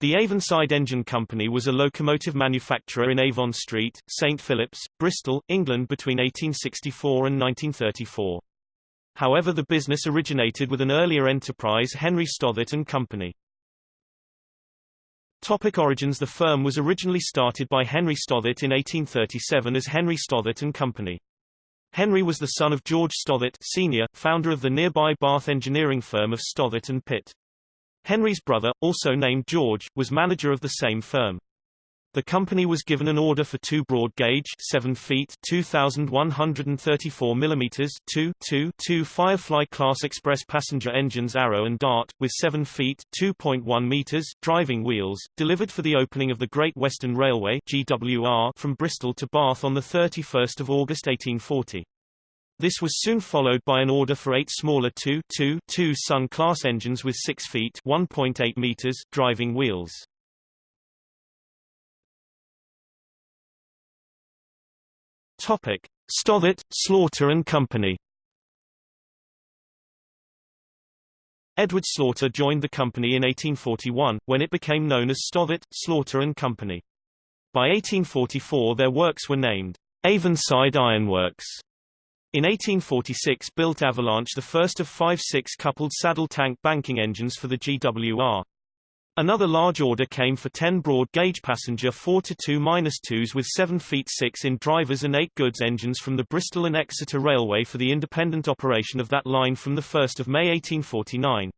The Avonside Engine Company was a locomotive manufacturer in Avon Street, St Philip's, Bristol, England between 1864 and 1934. However the business originated with an earlier enterprise Henry Stothert and Company. Topic origins The firm was originally started by Henry Stothert in 1837 as Henry Stothert and Company. Henry was the son of George Stothert Sr., founder of the nearby Bath engineering firm of Stothert and Pitt. Henry's brother, also named George, was manager of the same firm. The company was given an order for two broad gauge 7 feet 2134 mm 2 2 2 Firefly class express passenger engines Arrow and Dart with 7 feet 2.1 meters driving wheels delivered for the opening of the Great Western Railway GWR from Bristol to Bath on the 31st of August 1840. This was soon followed by an order for eight smaller 2 2 2 Sun class engines with 6 feet 1.8 meters driving wheels. Topic: Stothert, Slaughter and Company. Edward Slaughter joined the company in 1841, when it became known as Stothert, Slaughter and Company. By 1844 their works were named Avonside Ironworks. In 1846 built Avalanche the first of five six-coupled saddle tank banking engines for the GWR. Another large order came for 10 broad-gauge passenger 4-2-2s with 7 feet 6 in drivers and 8 goods engines from the Bristol and Exeter Railway for the independent operation of that line from 1 May 1849.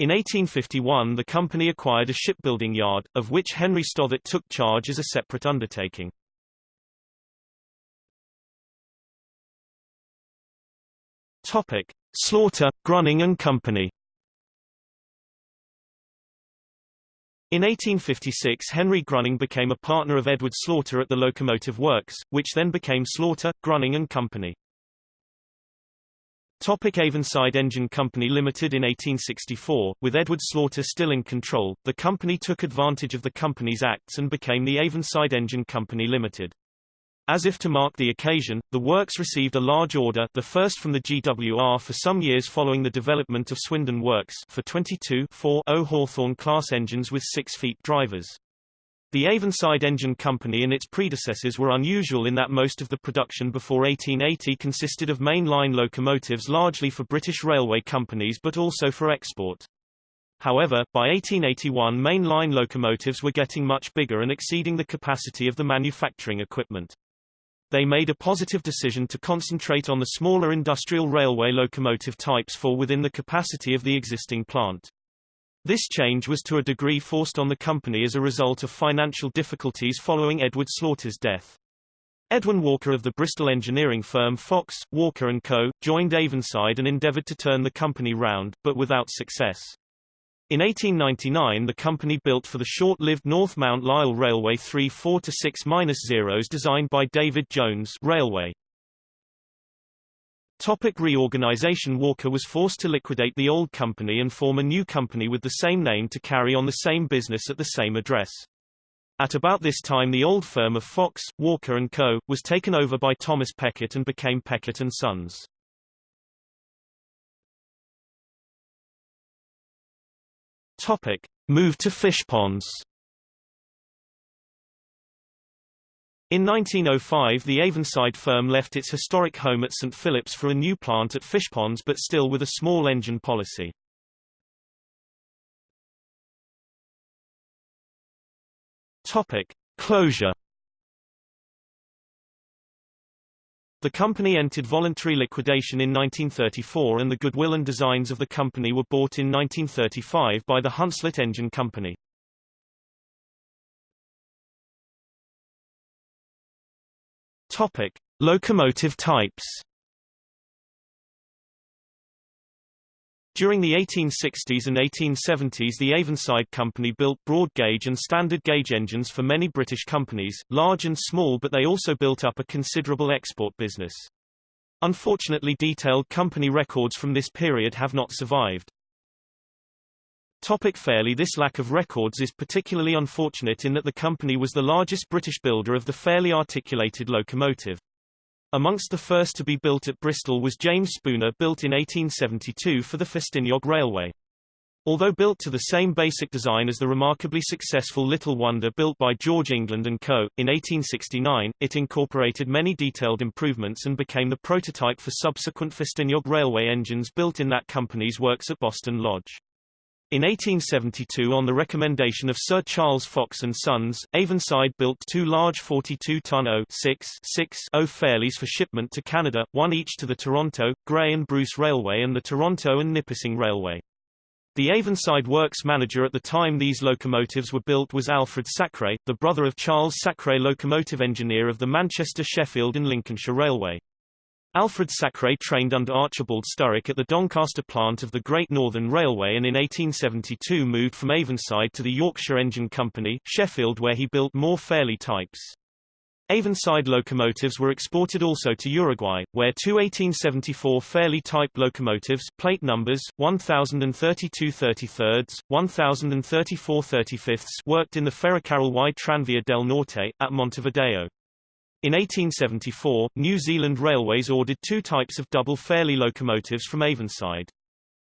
In 1851 the company acquired a shipbuilding yard, of which Henry Stothert took charge as a separate undertaking. Topic: Slaughter, Gruning and Company. In 1856 Henry Gruning became a partner of Edward Slaughter at the Locomotive Works, which then became Slaughter, Gruning and Company. Topic Avonside Engine Company Limited In 1864, with Edward Slaughter still in control, the company took advantage of the Companies Acts and became the Avonside Engine Company Limited. As if to mark the occasion, the works received a large order the first from the GWR for some years following the development of Swindon Works for 22 4 Hawthorn class engines with 6 feet drivers. The Avonside Engine Company and its predecessors were unusual in that most of the production before 1880 consisted of main-line locomotives largely for British railway companies but also for export. However, by 1881 main-line locomotives were getting much bigger and exceeding the capacity of the manufacturing equipment. They made a positive decision to concentrate on the smaller industrial railway locomotive types for within the capacity of the existing plant. This change was to a degree forced on the company as a result of financial difficulties following Edward Slaughter's death. Edwin Walker of the Bristol engineering firm Fox, Walker & Co., joined Avonside and endeavoured to turn the company round, but without success. In 1899 the company built for the short-lived North Mount Lyell Railway three 4-6-0s designed by David Jones Railway. Topic reorganization Walker was forced to liquidate the old company and form a new company with the same name to carry on the same business at the same address. At about this time the old firm of Fox, Walker & Co., was taken over by Thomas Peckett and became Peckett & Sons. Topic: Move to fishponds. In 1905 the Avonside firm left its historic home at St Philip's for a new plant at Fishponds but still with a small engine policy. Topic: Closure The company entered voluntary liquidation in 1934 and the goodwill and designs of the company were bought in 1935 by the Hunslet Engine Company. Topic: Locomotive types. During the 1860s and 1870s the Avonside Company built broad-gauge and standard-gauge engines for many British companies, large and small but they also built up a considerable export business. Unfortunately detailed company records from this period have not survived. Topic This lack of records is particularly unfortunate in that the company was the largest British builder of the Fairlie articulated locomotive. Amongst the first to be built at Bristol was James Spooner built in 1872 for the Festiniog Railway. Although built to the same basic design as the remarkably successful Little Wonder built by George England & Co., in 1869, it incorporated many detailed improvements and became the prototype for subsequent Festiniog railway engines built in that company's works at Boston Lodge. In 1872 on the recommendation of Sir Charles Fox and Sons, Avonside built two large 42-ton O-6-6-0 Fairlies for shipment to Canada, one each to the Toronto, Grey and Bruce Railway and the Toronto and Nipissing Railway. The Avonside works manager at the time these locomotives were built was Alfred Sacre, the brother of Charles Sacre locomotive engineer of the Manchester Sheffield and Lincolnshire Railway. Alfred Sacre trained under Archibald Sturrock at the Doncaster plant of the Great Northern Railway and in 1872 moved from Avonside to the Yorkshire Engine Company, Sheffield where he built more Fairlie types. Avonside locomotives were exported also to Uruguay, where two 1874 Fairlie type locomotives plate numbers 1032 33 1034 35 worked in the Ferrocarril y Tranvía del Norte, at Montevideo. In 1874, New Zealand Railways ordered two types of double Fairlie locomotives from Avonside.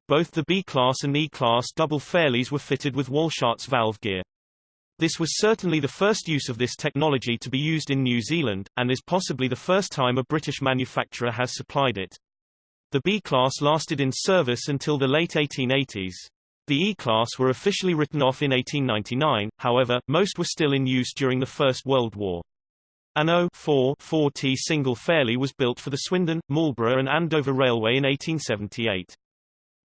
Both the B-class and E-class double Fairlies were fitted with Walschaerts valve gear. This was certainly the first use of this technology to be used in New Zealand, and is possibly the first time a British manufacturer has supplied it. The B-class lasted in service until the late 1880s. The E-class were officially written off in 1899, however, most were still in use during the First World War. An O-4-4T single Fairlie was built for the Swindon, Marlborough and Andover Railway in 1878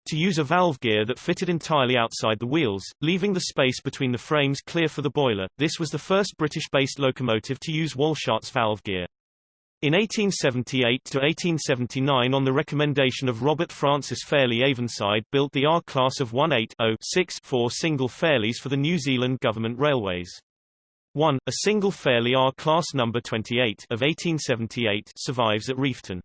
to use a valve gear that fitted entirely outside the wheels, leaving the space between the frames clear for the boiler. This was the first British-based locomotive to use Walschaerts valve gear. In 1878 to 1879 on the recommendation of Robert Francis Fairlie Avonside built the R class of 180-6-4 single Fairlies for the New Zealand Government Railways. 1. A single Fairlie R class number 28 of 1878 survives at Reefton.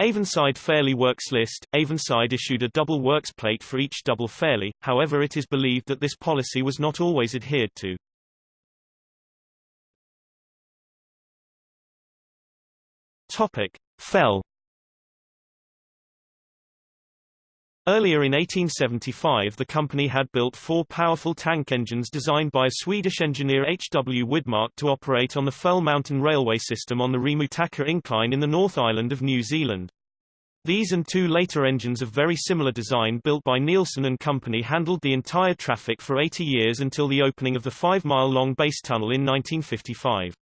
Avonside Fairlie Works list, Avonside issued a double works plate for each double Fairlie, however it is believed that this policy was not always adhered to. Topic. Fell Earlier in 1875 the company had built four powerful tank engines designed by a Swedish engineer H. W. Widmark to operate on the Fell Mountain Railway system on the Rimutaka Incline in the North Island of New Zealand. These and two later engines of very similar design built by Neilson and Company handled the entire traffic for 80 years until the opening of the five-mile-long base tunnel in 1955.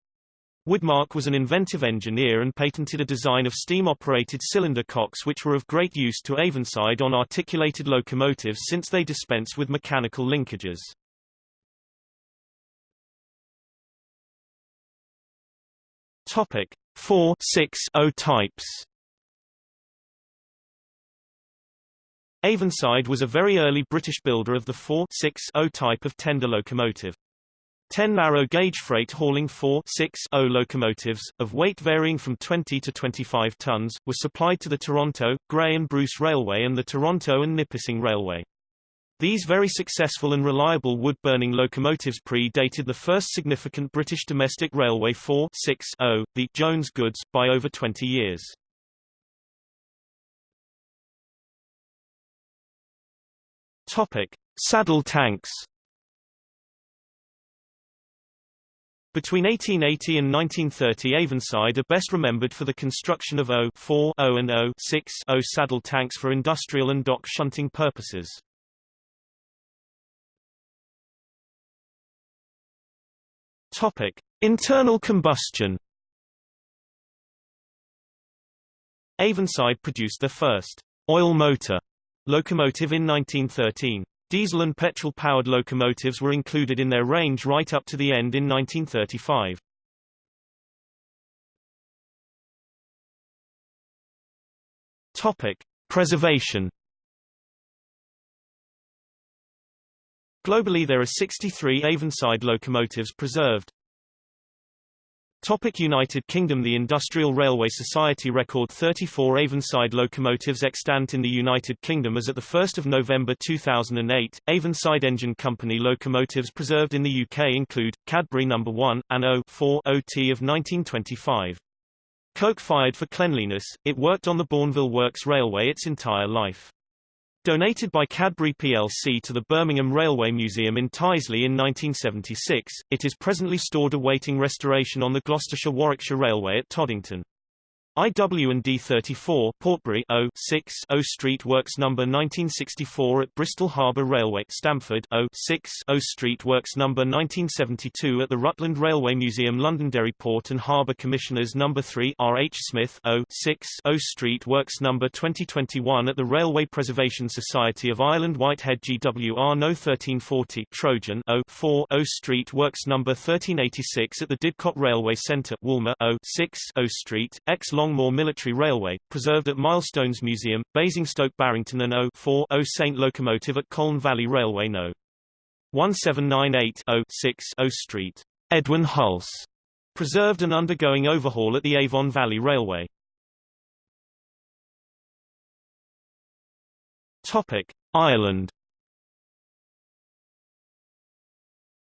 Widmark was an inventive engineer and patented a design of steam-operated cylinder cocks which were of great use to Avonside on articulated locomotives since they dispense with mechanical linkages. Topic 4 6 0 types Avonside was a very early British builder of the 4-6-0 type of tender locomotive. Ten narrow-gauge freight hauling 4-6-0 locomotives, of weight varying from 20 to 25 tons, were supplied to the Toronto, Grey and Bruce Railway and the Toronto and Nipissing Railway. These very successful and reliable wood-burning locomotives pre-dated the first significant British domestic railway 4-6-0, the Jones Goods, by over 20 years. Topic: Saddle tanks. Between 1880 and 1930 Avonside are best remembered for the construction of O-4 O and O-6 O saddle tanks for industrial and dock shunting purposes. Topic: Internal combustion. Avonside produced their first oil motor locomotive in 1913. Diesel and petrol-powered locomotives were included in their range right up to the end in 1935. Topic: Preservation. Globally there are 63 Avonside locomotives preserved. Topic United Kingdom The Industrial Railway Society record 34 Avonside locomotives extant in the United Kingdom as at 1 November 2008. Avonside Engine Company locomotives preserved in the UK include, Cadbury No. 1, and O-4 OT of 1925. Coke fired for cleanliness, it worked on the Bournville Works Railway its entire life. Donated by Cadbury plc to the Birmingham Railway Museum in Tyseley in 1976, it is presently stored awaiting restoration on the Gloucestershire-Warwickshire Railway at Toddington. IW&D 34 Portbury O 6 O Street Works number 1964 at Bristol Harbour Railway Stamford O 6 O Street Works number 1972 at the Rutland Railway Museum Londonderry Port and Harbour Commissioners number 3 R. H. Smith O 6 O Street Works number 2021 at the Railway Preservation Society of Ireland Whitehead GWR No. 1340 Trojan O 4 O Street Works number 1386 at the Didcot Railway Centre Woolmer O 6 O Street X Longmoor Military Railway, preserved at Milestones Museum, Basingstoke Barrington and O 4 O Saint Locomotive at Colne Valley Railway No. 1798 0 6 O Street. Edwin Hulse. Preserved and undergoing overhaul at the Avon Valley Railway. Topic: Ireland.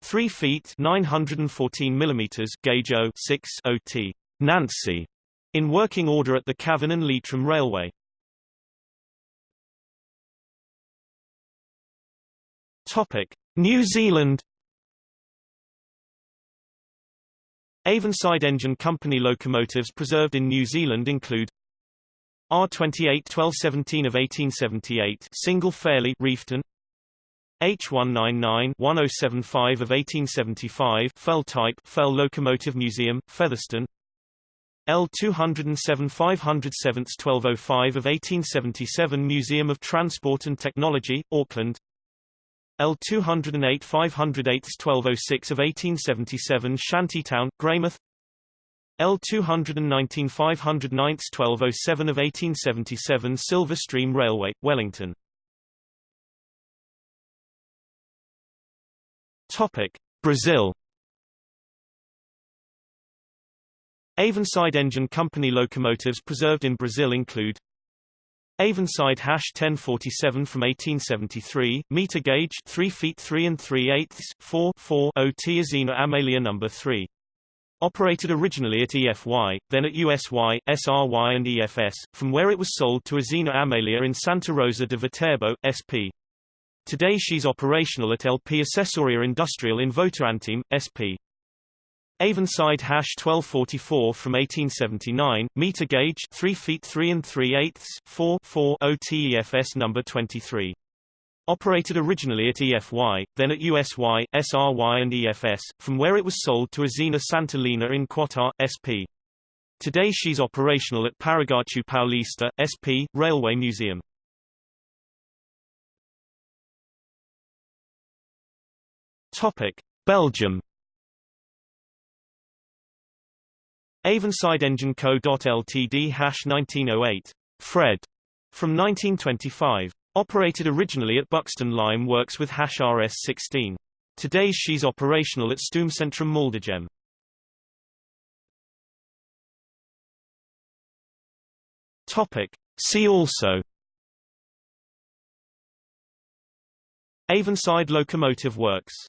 3 feet 914 millimeters gauge O 6 OT Nancy in working order at the Cavan and Leitrim Railway. Topic: New Zealand. Avonside Engine Company locomotives preserved in New Zealand include R28 1217 of 1878 single Fairlie Reefton. H199 1075 of 1875 Fell type Fell Locomotive Museum Featherston L 207 507 1205 of 1877 Museum of Transport and Technology, Auckland. L 208 508 1206 of 1877 Shantytown, Greymouth. L 219 509 1207 of 1877 Silver Stream Railway, Wellington. Brazil Avonside Engine Company locomotives preserved in Brazil include Avonside Hash 1047 from 1873, meter gauge 3 feet 3 and 3 eighths 4 4 OT Usina Amelia number 3. Operated originally at EFY, then at USY, SRY and EFS, from where it was sold to Usina Amelia in Santa Rosa de Viterbo, SP. Today she's operational at LP Assessoria Industrial in Votorantim, SP. Avonside Hash 1244 from 1879, meter gauge 3 feet 3 and 3 eighths 4 4 OTEFS number 23. Operated originally at EFY, then at USY, SRY and EFS, from where it was sold to Usina Santa Lena in Quatá, SP. Today she's operational at Paraguaçu Paulista, SP, Railway Museum. Topic. Belgium Avonside Engine Co. Ltd hash 1908. Fred. From 1925. Operated originally at Buxton Lime Works with hash RS16. Today she's operational at Stoomcentrum Maldegem. Topic. See also Avonside Locomotive Works